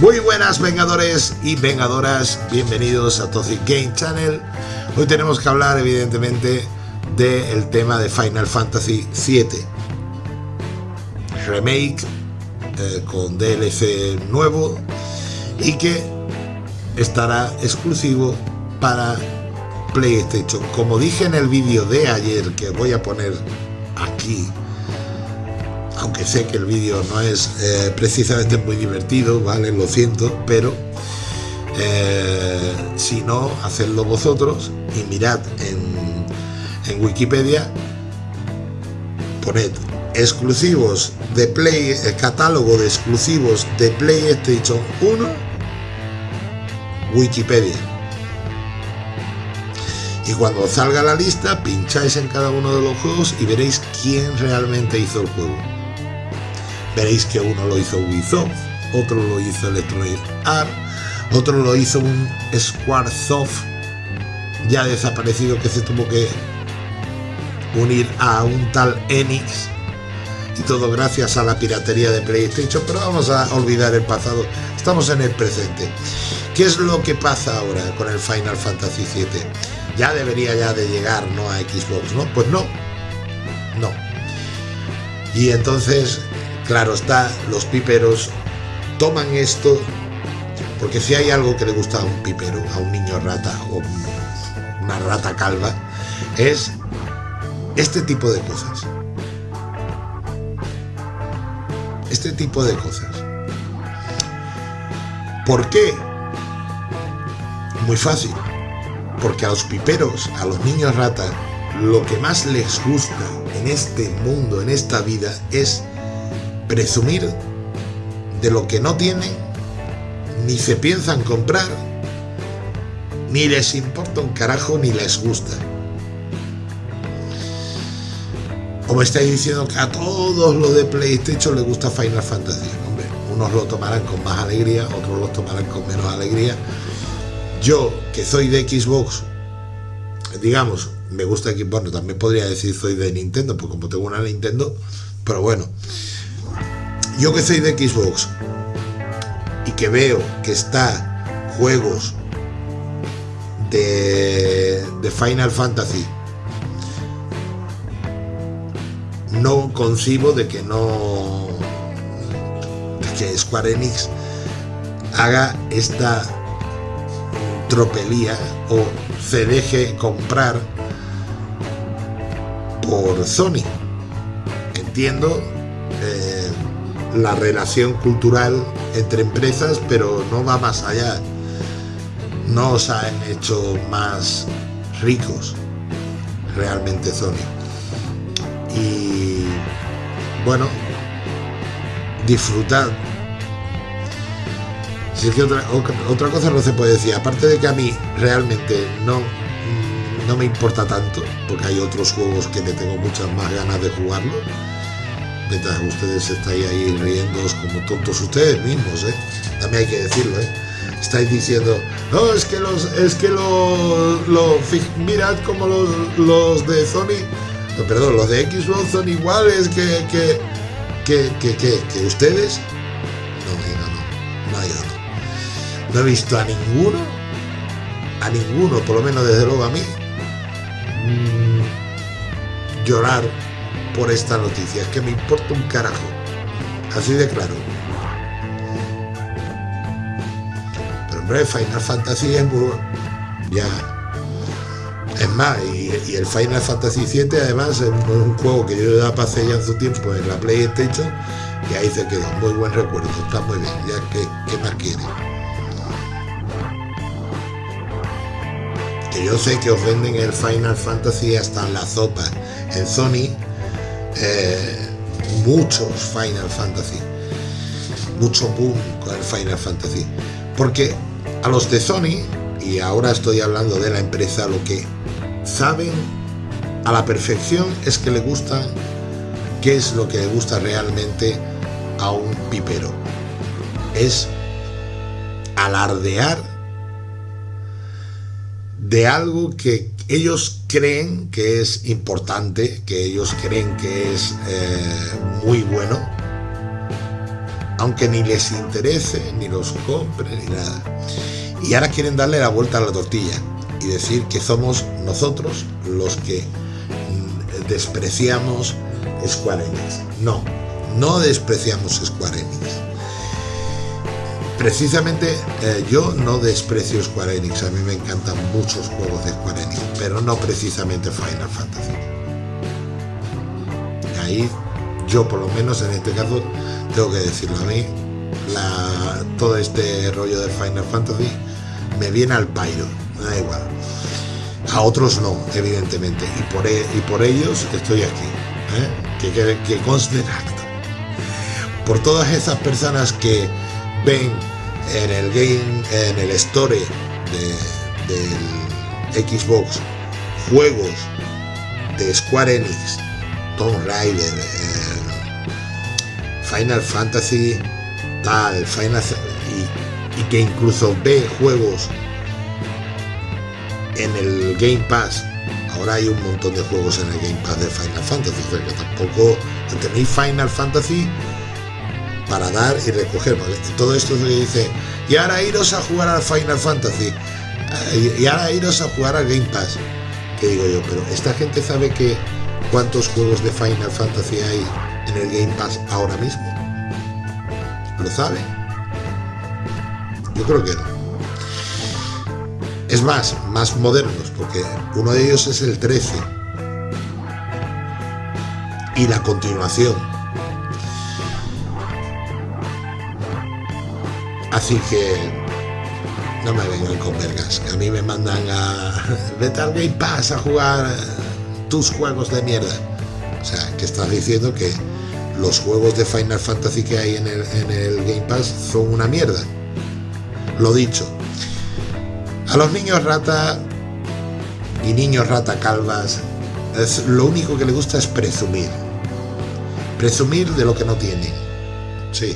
Muy buenas vengadores y vengadoras, bienvenidos a Toxic Game Channel. Hoy tenemos que hablar evidentemente del tema de Final Fantasy VII Remake eh, con DLC nuevo y que estará exclusivo para PlayStation. Como dije en el vídeo de ayer que voy a poner aquí aunque sé que el vídeo no es eh, precisamente muy divertido, ¿vale? Lo siento, pero eh, si no, hacedlo vosotros y mirad en, en Wikipedia, poned exclusivos de Play, el catálogo de exclusivos de PlayStation 1, Wikipedia. Y cuando salga la lista, pincháis en cada uno de los juegos y veréis quién realmente hizo el juego. Veréis que uno lo hizo Ubisoft, otro lo hizo Electronic Art, otro lo hizo un Squaresoft ya desaparecido que se tuvo que unir a un tal Enix y todo gracias a la piratería de PlayStation, pero vamos a olvidar el pasado, estamos en el presente. ¿Qué es lo que pasa ahora con el Final Fantasy VII? Ya debería ya de llegar, ¿no? A Xbox, ¿no? Pues no, no. Y entonces Claro está, los piperos toman esto, porque si hay algo que le gusta a un pipero, a un niño rata o una rata calva, es este tipo de cosas. Este tipo de cosas. ¿Por qué? Muy fácil. Porque a los piperos, a los niños rata, lo que más les gusta en este mundo, en esta vida, es presumir de lo que no tienen, ni se piensan comprar, ni les importa un carajo, ni les gusta. O me estáis diciendo que a todos los de PlayStation les gusta Final Fantasy. Hombre, unos lo tomarán con más alegría, otros lo tomarán con menos alegría. Yo, que soy de Xbox, digamos, me gusta Xbox, bueno, también podría decir soy de Nintendo, pues como tengo una Nintendo, pero bueno, yo que soy de Xbox y que veo que está juegos de, Final Fantasy, no concibo de que no que Square Enix haga esta tropelía o se deje comprar por Sony. Entiendo eh, la relación cultural entre empresas, pero no va más allá. No os han hecho más ricos realmente Sony. Y bueno, disfrutad. Si es que otra, otra cosa no se puede decir, aparte de que a mí realmente no, no me importa tanto, porque hay otros juegos que me tengo muchas más ganas de jugarlo mientras ustedes estáis ahí riendo como tontos ustedes mismos, ¿eh? También hay que decirlo, ¿eh? Estáis diciendo, no, es que los, es que los, mirad como los, los de Sony, perdón, los de Xbox son iguales que, que, que, que, que, ustedes. No, no, no, no, no. No he visto a ninguno, a ninguno, por lo menos desde luego a mí, mm, llorar por esta noticia, es que me importa un carajo. Así de claro. Pero hombre, Final Fantasy es muy... Ya. Es más, y, el Final Fantasy 7 además es un, juego que yo ya pasé ya en su tiempo en la PlayStation y ahí se quedó. Muy buen recuerdo, está muy bien. Ya, que qué más quiere? Que yo sé que os venden el Final Fantasy hasta en la sopa en Sony eh, muchos Final Fantasy, mucho boom con el Final Fantasy, porque a los de Sony, y ahora estoy hablando de la empresa, lo que saben a la perfección es que le gusta, qué es lo que le gusta realmente a un pipero, es alardear de algo que ellos creen que es importante, que ellos creen que es eh, muy bueno, aunque ni les interese, ni los compre, ni nada. Y ahora quieren darle la vuelta a la tortilla y decir que somos nosotros los que mm, despreciamos Square Enix. No, no despreciamos Square Enix. Precisamente eh, yo no desprecio Square Enix, a mí me encantan muchos juegos de Square Enix, pero no precisamente Final Fantasy. Ahí yo por lo menos en este caso tengo que decirlo a mí, todo este rollo de Final Fantasy me viene al pairo, da igual. A otros no, evidentemente, y por, e, ellos estoy aquí, ¿eh? que, que, conste. Por todas esas personas que ven en el game, en el store del Xbox, juegos de Square Enix, Tomb Raider, eh, Final Fantasy, tal, Final y, que incluso ve juegos en el Game Pass. Ahora hay un montón de juegos en el Game Pass de Final Fantasy, pero que tampoco tenéis Final Fantasy para dar y recoger. Todo esto se dice, y ahora iros a jugar al Final Fantasy, y ahora iros a jugar al Game Pass. Que digo yo, pero esta gente sabe que cuántos juegos de Final Fantasy hay en el Game Pass ahora mismo. ¿Lo sabe? Yo creo que no. Es más, más modernos, porque uno de ellos es el 13. Y la continuación. Así que no me vengan con vergas, que a mí me mandan a vete al Game Pass a jugar tus juegos de mierda. O sea, que estás diciendo que los juegos de Final Fantasy que hay en el, en el Game Pass son una mierda. Lo dicho. A los niños rata y niños rata calvas, es, lo único que le gusta es presumir. Presumir de lo que no tienen. Sí,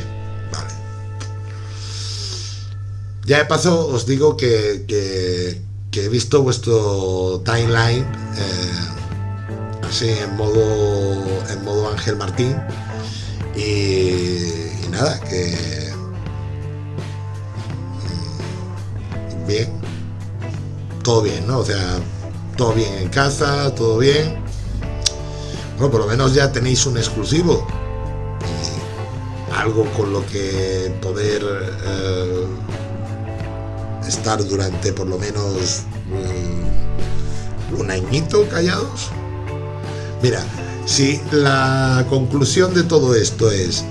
Ya de paso os digo que, he visto vuestro timeline eh, así en modo, en modo Ángel Martín y, nada, que mm, bien, todo bien, ¿no? O sea, todo bien en casa, todo bien. Bueno, por lo menos ya tenéis un exclusivo. algo con lo que poder eh, estar durante por lo menos mm, un añito callados. Mira, si la conclusión de todo esto es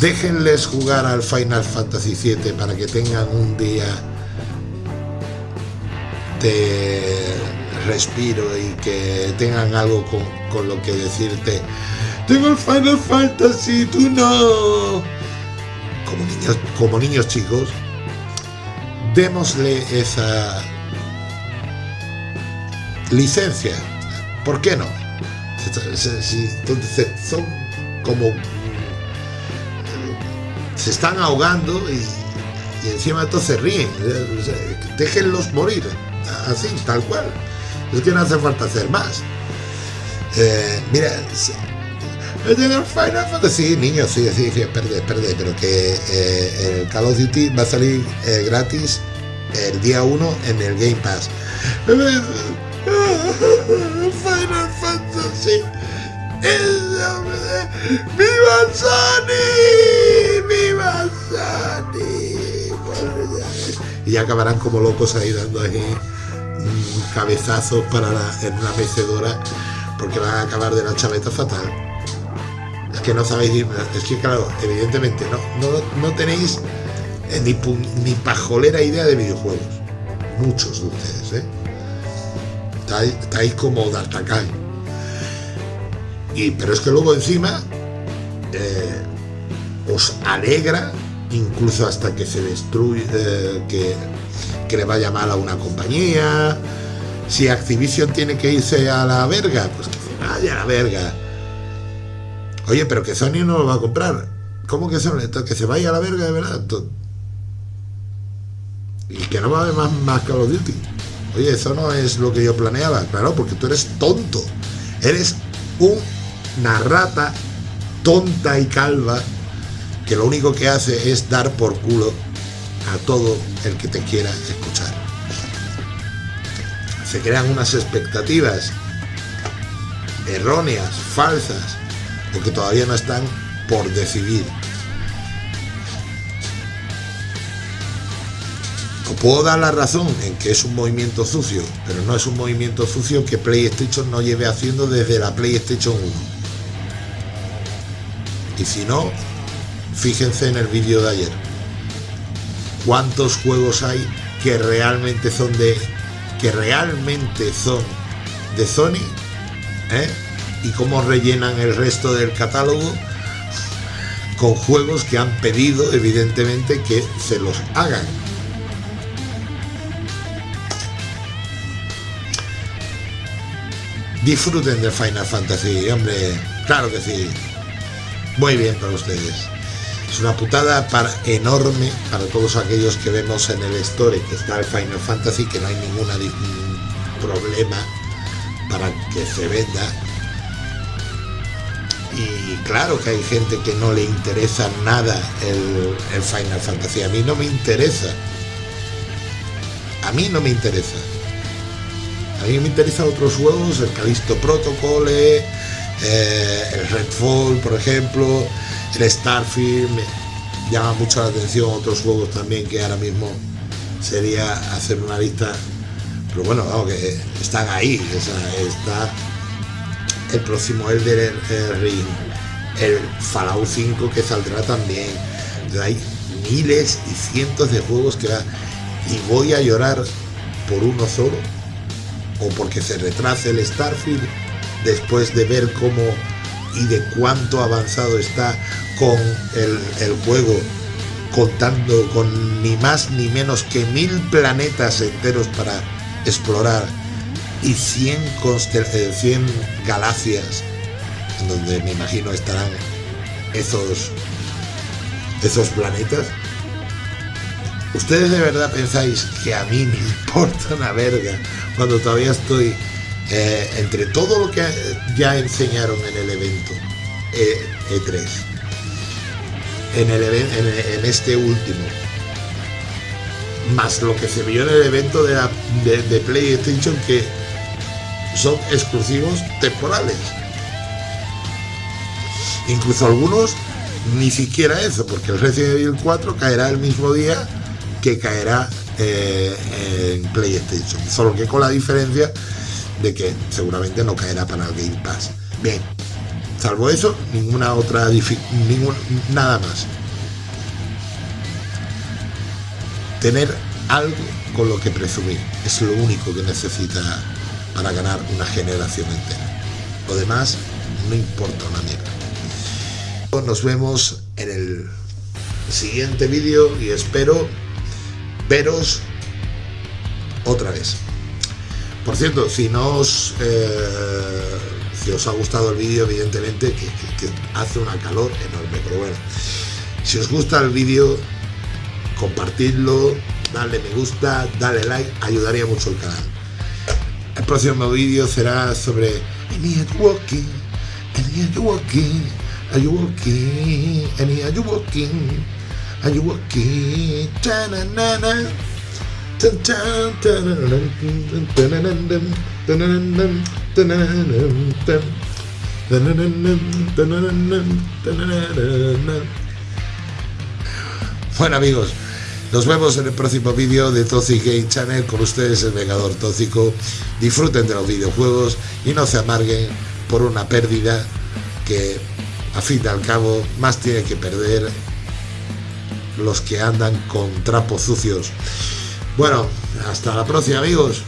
déjenles jugar al Final Fantasy VII para que tengan un día de respiro y que tengan algo con, lo que decirte tengo el Final Fantasy, tú no como niños, como niños chicos démosle esa licencia. ¿por qué no? son como se están ahogando y, encima todos se ríen. Déjenlos morir. Así, tal cual. Es que no hace falta hacer más. Eh, mira Fantasy, niños, sí, sí, sí, perde, perde, pero que eh, el Call of Duty va a salir eh, gratis el día 1 en el Game Pass. Final Fantasy. ¡Viva Sony! ¡Viva Sony! Y ya acabarán como locos ahí dando ahí cabezazos para la, en una mecedora porque van a acabar de la chaveta fatal. Es que no sabéis, es que claro, evidentemente no, no, no tenéis eh, ni, ni pajolera idea de videojuegos. Muchos de ustedes, ¿eh? estáis, como D'Artagnan. Y, pero es que luego encima eh, os alegra, incluso hasta que se destruye, eh, que, que le vaya mal a una compañía. Si Activision tiene que irse a la verga, pues que se vaya a la verga. Oye, pero que Sony no lo va a comprar. ¿Cómo que Sony? Que se vaya a la verga de verdad. Y que no va a haber más, más Call of Duty. Oye, eso no es lo que yo planeaba, claro, porque tú eres tonto. Eres una rata tonta y calva que lo único que hace es dar por culo a todo el que te quiera escuchar. Se crean unas expectativas erróneas, falsas, o que todavía no están por decidir. O puedo dar la razón en que es un movimiento sucio, pero no es un movimiento sucio que PlayStation no lleve haciendo desde la PlayStation 1. Y si no, fíjense en el vídeo de ayer. ¿Cuántos juegos hay que realmente son de que realmente son de Sony? ¿Eh? Y cómo rellenan el resto del catálogo con juegos que han pedido evidentemente que se los hagan. Disfruten de Final Fantasy, hombre, claro que sí. Muy bien para ustedes. Es una putada para, enorme para todos aquellos que vemos en el store que está el Final Fantasy, que no hay ningún problema para que se venda. Y claro que hay gente que no le interesa nada el, el Final Fantasy. A mí no me interesa. A mí no me interesa. A mí me interesan otros juegos, el Callisto Protocol, eh, el Redfall, por ejemplo, el Starfield. Llama mucho la atención otros juegos también que ahora mismo sería hacer una lista. Pero bueno, vamos, que están ahí. está el próximo Elder Ring, el Fallout 5 que saldrá también. Hay miles y cientos de juegos que va. Y voy a llorar por uno solo o porque se retrase el Starfield después de ver cómo y de cuánto avanzado está con el, juego contando con ni más ni menos que mil planetas enteros para explorar y 100, 100 eh, galaxias donde me imagino estarán esos esos planetas. ¿Ustedes de verdad pensáis que a mí me importa una verga cuando todavía estoy eh, entre todo lo que ya enseñaron en el evento E, 3 e en, el, en, este último. Más lo que se vio en el evento de, la, de, de PlayStation que son exclusivos temporales. Incluso algunos ni siquiera eso porque el Resident Evil 4 caerá el mismo día que caerá eh, en PlayStation. Solo que con la diferencia de que seguramente no caerá para el Game Pass. Bien, salvo eso, ninguna otra ningún, nada más. Tener algo con lo que presumir es lo único que necesita para ganar una generación entera. Lo demás no importa una mierda. Nos vemos en el siguiente vídeo y espero veros otra vez. Por cierto, si no os, eh, si os ha gustado el vídeo, evidentemente que, hace una calor enorme, pero bueno, si os gusta el vídeo, compartidlo, dale me gusta, dale like, ayudaría mucho el canal. El próximo vídeo será sobre walking, Any walking, are you walking, are you walking. Are you? Bueno amigos, nos vemos en el próximo vídeo de Toxic Game Channel con ustedes el Vengador Tóxico. Disfruten de los videojuegos y no se amarguen por una pérdida que a fin y al cabo más tiene que perder los que andan con trapos sucios. Bueno, hasta la próxima amigos.